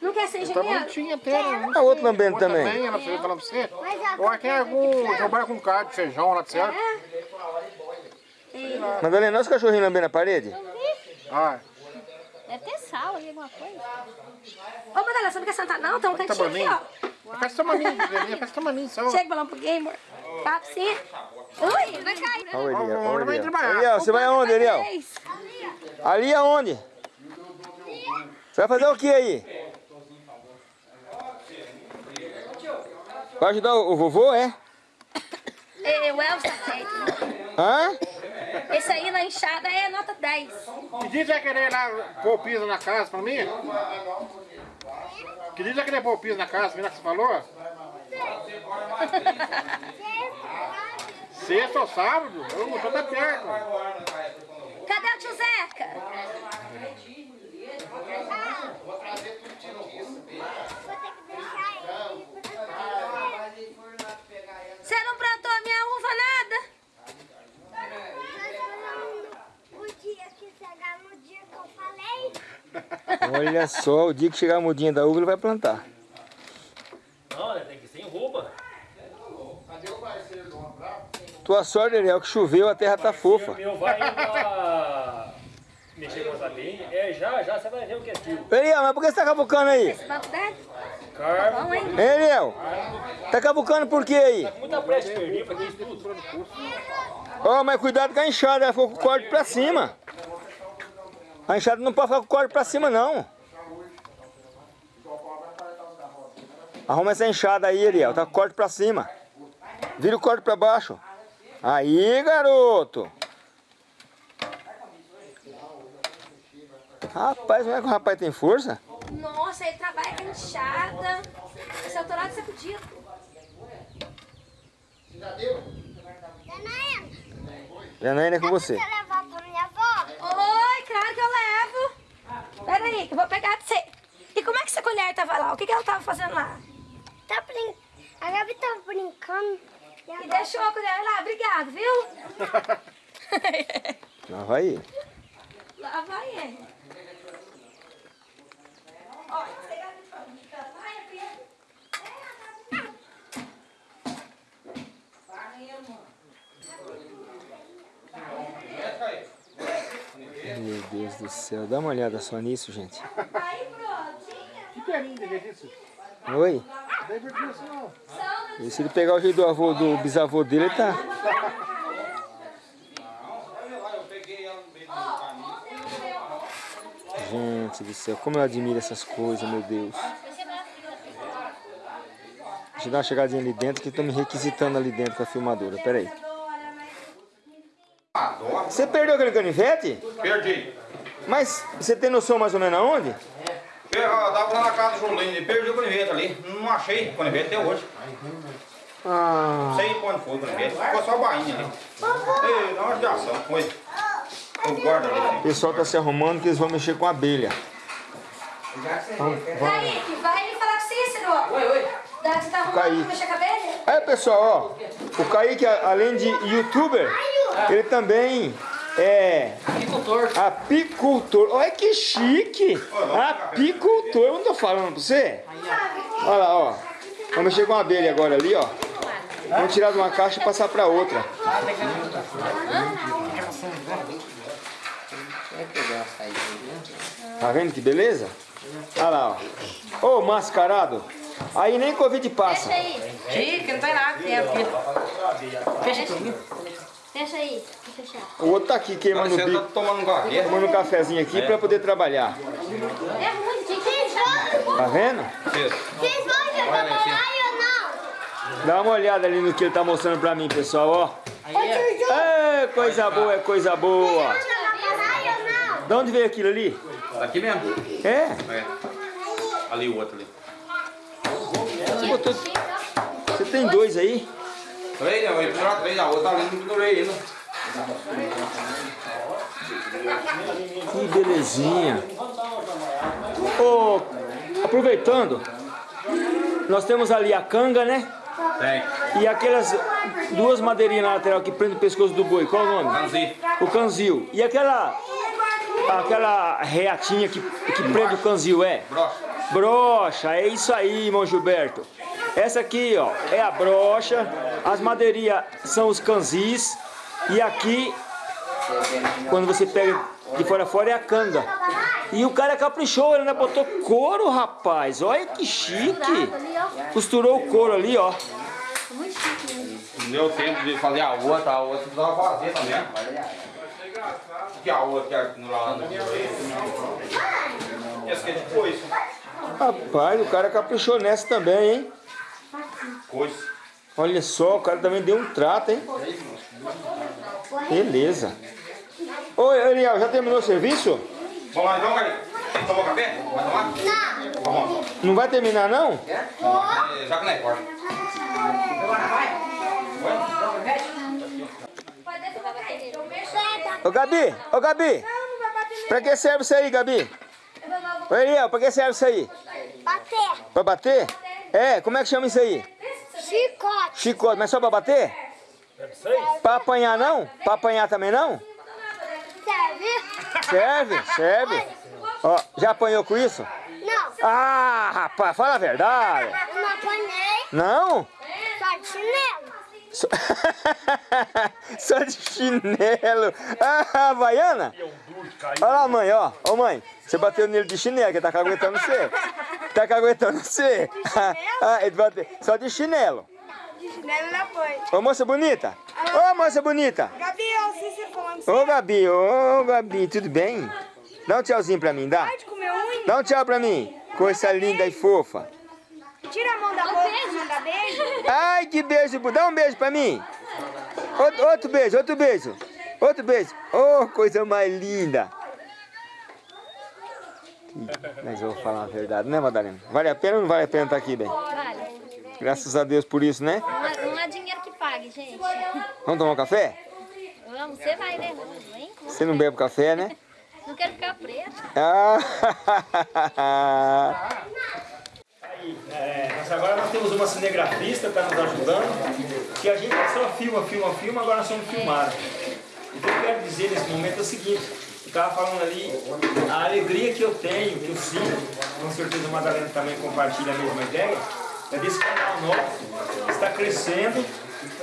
Não quer ser
tá
engenheiro?
bonitinho até, né?
A outra lambendo
Outra
também.
também, ela fez falando pra você. Eu acho que é algum, trabalha com carne, feijão lá de certo.
Madalena, nosso cachorrinho lambendo a parede?
Ah,
Deve ter sal ali, alguma coisa.
Ô, Madalena, você não quer sentar não? Tem um
tá
cantinho aqui, ó.
Faz tamaninho, faz tamaninho só.
Chega, balão pro gamer. Papo sim. Ui, vai cair.
Olha o Eliel, olha o
Vai
Eliel. Eliel, você vai aonde, Eliel? Ali aonde? Você vai fazer o que aí? Vai ajudar o vovô, é?
É, o tá feito.
Hã?
Esse aí na enxada é nota 10.
Que dia vai querer lá pôr piso na casa pra mim? Que dia vai querer pôr piso na casa, menina que você falou? (laughs) Sexta ou sábado? Eu não tô da perto.
Cadê o tio Zeca? Você não plantou a minha uva nada?
O dia que chegar no dia que eu falei,
Olha só, o dia que chegar a mudinha da uva, ele vai plantar.
Não, né, tem que ser em roupa.
Tua sorte, Eliel, que choveu, a terra tá fofa.
Meu vai lá (laughs) mexer com essa bem. É, já, já você vai ver o que é fio.
Eliel, mas por que você tá cavucando aí?
Esse banco dele?
Carmo,
Bom, hein?
Eliel? Tá cavucando por quê aí?
muita pressa de perder pra quem estuda.
Ó, mas cuidado com a enxada, ela ficou com o corte pra cima. A enxada não pode ficar com o corte pra cima, não. Arruma essa enxada aí, Eliel, tá com o corte pra cima. Vira o corte pra baixo. Aí, garoto. Rapaz, não é que o rapaz tem força?
Nossa, ele trabalha com enxada. Esse autorado é sacudido.
Janaína,
Janaína é com você.
Oi, claro que eu levo. Pera aí, que eu vou pegar pra você. E como é que essa colher tava lá? O que, que ela tava fazendo lá?
Tá brin... A Gabi tá brincando. E
E
agora...
deixou a colher lá, obrigado, viu? (laughs) (laughs)
Lá vai ele.
lá vai ele. Olha, você quer me falar? Vai, Pedro.
Meu Deus do céu, dá uma olhada só nisso, gente.
Que?
Oi?
É isso não.
E se ele pegar o jeito do avô, do bisavô dele, ele tá. Gente do céu, como eu admiro essas coisas, meu Deus. Deixa eu dar uma chegadinha ali dentro que estão me requisitando ali dentro com a filmadora. Pera aí. Você perdeu aquele canivete?
Perdi.
Mas você tem noção mais ou menos aonde?
Eu, eu tava lá na casa do Julinho e perdi o canivete ali. Não achei o canivete até hoje.
Ah,
Não sei quando foi o canivete. Ficou só a bainha ali. Ei, dá uma judiação. Foi. Eu guardo ali.
o pessoal tá se arrumando que eles vão mexer com a abelha. Então, vamos.
Kaique, vai ali falar com o Cícero. Oi, oi. Dá que você tá arrumando pra mexer com a abelha?
Aí pessoal, ó, o Kaique, além de youtuber, ele também é
Apicultor.
apicultor. Olha que chique! Apicultor, eu não tô falando pra você? Olha lá, ó. Vamos mexer com a abelha agora ali, ó. Vamos tirar de uma caixa e passar pra outra. Tá vendo que beleza? Olha lá, ó. Ô, mascarado. Aí nem Covid passa.
Fecha aí.
Chique, não tem nada dentro aqui. Fecha.
Fecha aí. Vou.
O outro tá aqui queimando o
Você tá
bico,
tomando um café?
tomando um cafezinho aqui pra poder trabalhar.
É que fechar.
Tá vendo?
Vocês vão baralho ou não?
Dá uma olhada ali no que ele tá mostrando pra mim, pessoal, ó. É, coisa boa, é coisa boa.
Não?
De onde veio aquilo ali?
Daqui mesmo.
É?
É. Ali o outro ali.
Você, botou... Você tem dois aí?
Três, né? Eu ia pendurar três, a outra ali não pendurei ainda.
Que belezinha. Ô, aproveitando, nós temos ali a canga, né?
Tem.
E aquelas duas madeirinhas na lateral que prendem o pescoço do boi. Qual o nome?
Canzi.
O canzil. E aquela aquela reatinha que, que prende o canzil, é?
Brocha.
Brocha, é isso aí, irmão Gilberto. Essa aqui, ó, é a brocha. As madeirinhas são os canzis. E aqui, quando você pega de fora a fora, é a canga. E o cara caprichou, ele ainda botou couro, rapaz. Olha que chique. Costurou o couro ali, ó.
Muito chique.
Não deu tempo de fazer a outra, a outra precisava fazer também. Que a outra que é lá no Essa aqui é de coice.
Rapaz, o cara caprichou nessa também, hein?
Coice.
Olha só, o cara também deu um trato, hein? Beleza. Oi, Ariel, já terminou o serviço?
Vamos lá então, Cari. Tomou café? Vai tomar? Não. Vamos.
Não vai terminar, não?
É, Já que não é
pra bater.
Ô, Gabi, ô, Gabi. Pra que serve isso aí, Gabi? Ô, Ariel, pra que serve isso aí?
Bater.
Pra bater? É, como é que chama isso aí?
Chicote.
Chicote, mas só pra bater? Pra apanhar não? Pra apanhar também não?
Serve?
Serve, serve. Ó, já apanhou com isso?
Não.
Ah, rapaz, fala a verdade.
Eu não apanhei.
Não?
Só de chinelo.
Só, (laughs) Só de chinelo. Ah, Havaiana? Olha lá, mãe, ó. Ô, mãe, você bateu nele de chinelo, que tá caguetando você. Tá caguetando você. (laughs) Ah, ele bateu. Só de chinelo.
Chinelo não foi.
Ô, moça bonita. Ô, moça bonita.
Gabi, eu sei se falando assim.
Ô, Gabi, ô, Gabi, tudo bem? Dá um tchauzinho pra mim, dá?
Pode comer unha?
Dá um tchau pra mim. Coisa linda e fofa.
Tira a mão da boca pra mandar beijo.
Ai, que beijo. Dá um beijo pra mim. Outro, outro beijo, outro beijo. Outro beijo. Oh, coisa mais linda. Mas eu vou falar a verdade, né, Madalena? Vale a pena ou não vale a pena estar aqui, bem?
Vale.
Graças a Deus por isso, né?
Não há, não há dinheiro que pague, gente.
Vamos tomar um café?
Vamos, você vai, né? Vem.
Você não bebe café, né? (laughs)
Não quero ficar preto.
Ah. (laughs) É, nós agora nós temos uma cinegrafista que está nos ajudando, que a gente só filma, filma, filma, agora nós somos filmados. O que eu quero dizer nesse momento é o seguinte, eu estava falando ali, a alegria que eu tenho, que eu sinto, com certeza a Madalena também compartilha a mesma ideia, é desse canal nosso, que está crescendo,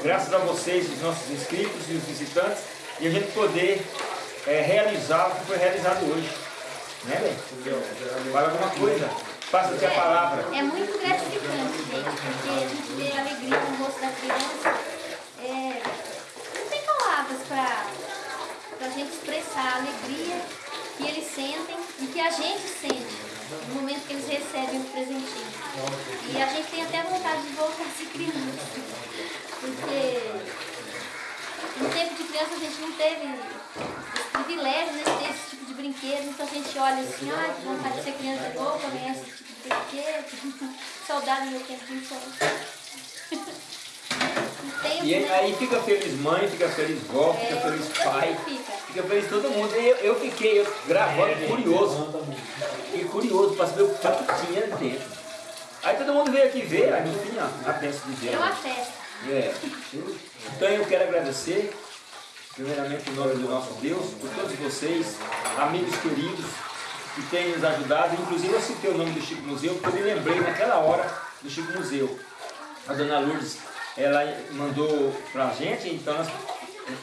graças a vocês, os nossos inscritos e os visitantes, e a gente poder é, realizar o que foi realizado hoje. Né, bem? Fala alguma coisa. Passa-te a palavra.
É muito gratificante, gente, porque a gente vê a alegria no rosto da criança. É, não tem palavras para a gente expressar a alegria que eles sentem e que a gente sente no momento que eles recebem o presentinho. E a gente tem até vontade de voltar a ser criança. Porque no tempo de criança a gente não teve esse privilégio né, de ter esse tipo de brinquedo, então a gente olha assim, ah, que vontade de ser criança de novo, ganhar esse tipo de brinquedo, (laughs) saudade do meu tempo de infância. (laughs) E
E
os-
aí fica feliz mãe, fica feliz vó, fica
É,
feliz pai,
fica.
fica feliz todo mundo. E eu, eu fiquei eu, gravando curioso. Fiquei curioso para saber o que tinha dentro. Aí todo mundo veio aqui ver, aí no fim, ó, a bênção de Deus.
É uma festa.
É. Então eu quero agradecer, primeiramente em nome do nosso Deus, por todos vocês, amigos queridos, que têm nos ajudado. Inclusive eu citei o nome do Chico Museu, porque eu me lembrei naquela hora do Chico Museu. A dona Lourdes, ela mandou pra gente, então nós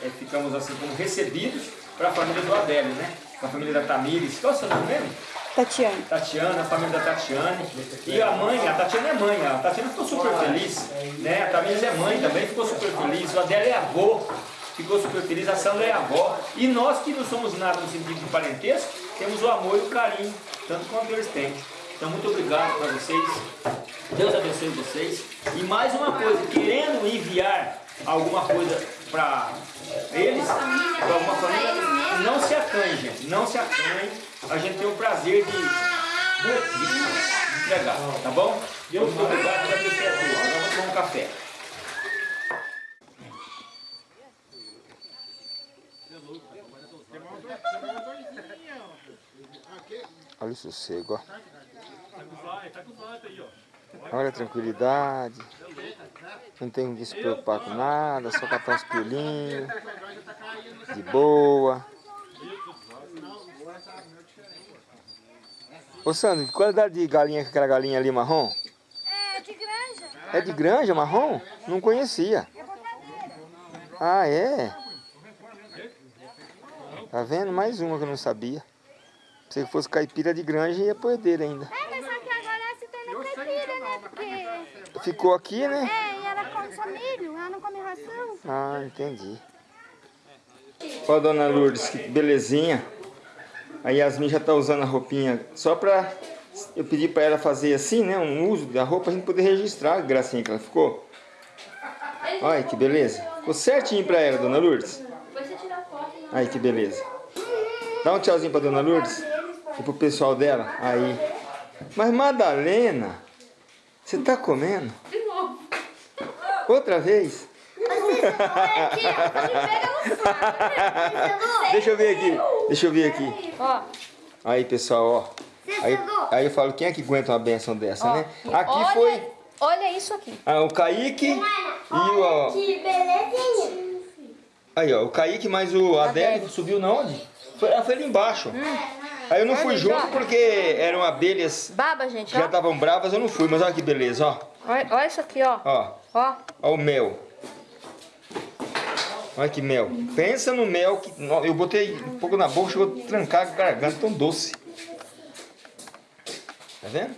é, ficamos assim como recebidos para a família do Adélio, né? Para a família da Tamires. Qual é o seu nome mesmo?
Tatiane.
Tatiana, a família da Tatiane. E a mãe, a Tatiana é mãe, a Tatiana ficou super feliz. Né? A Tamires é mãe também, ficou super feliz. O Adélio é avô, ficou super feliz. A Sandra é avó. E nós que não somos nada no sentido de parentesco, temos o amor e o carinho, tanto quanto eles têm. Então, muito obrigado para vocês. Deus abençoe vocês. E mais uma coisa, querendo enviar alguma coisa para eles, para alguma família, não se acanhe, gente. Não se acanhe. A gente tem o prazer de, de, de entregar, tá bom? Muito obrigado por abençoe a todos. Agora vamos tomar um café.
Olha o sossego, ó. Olha a tranquilidade. Não tem que se preocupar com nada, só catar os piolinhos. De boa. Ô Sandro, que qualidade de galinha que aquela galinha ali marrom?
É de granja.
É de granja marrom? Não conhecia. Ah, é? Tá vendo? Mais uma que eu não sabia. Se fosse caipira de granja, ia perder ainda.
É, mas só que agora ela se tornou caipira, né? Porque...
Ficou aqui, né?
É, e ela come só milho, ela não come ração.
Ah, entendi. Ó, dona Lourdes, que belezinha. A Yasmin já tá usando a roupinha só pra... Eu pedi pra ela fazer assim, né? Um uso da roupa pra gente poder registrar a gracinha que ela ficou. Olha que beleza. Ficou certinho pra ela, dona Lourdes. Aí que beleza. Dá um tchauzinho pra dona Lourdes. E pro pessoal dela. Aí. Mas Madalena, você tá comendo?
de novo.
Outra vez?
Ó, saco. (laughs)
Deixa eu ver aqui. Deixa eu ver aqui.
Ó,
Aí, pessoal, ó. Aí, aí eu falo, quem é que aguenta uma benção dessa, né? Aqui
olha,
foi
Olha isso aqui.
ah, o Kaique e o... Ó,
Que belezinha.
aí, ó, o Kaique mais o Adélio subiu na onde? Foi, ela foi ali embaixo. Aí eu não fui junto porque eram abelhas
Baba, gente,
que já estavam bravas, eu não fui. Mas olha que beleza, ó.
Olha, olha isso aqui, ó.
Ó,
Ó.
ó o mel. Olha que mel. Pensa no mel que eu botei um pouco na boca, chegou a trancar a garganta, tão doce. Tá vendo?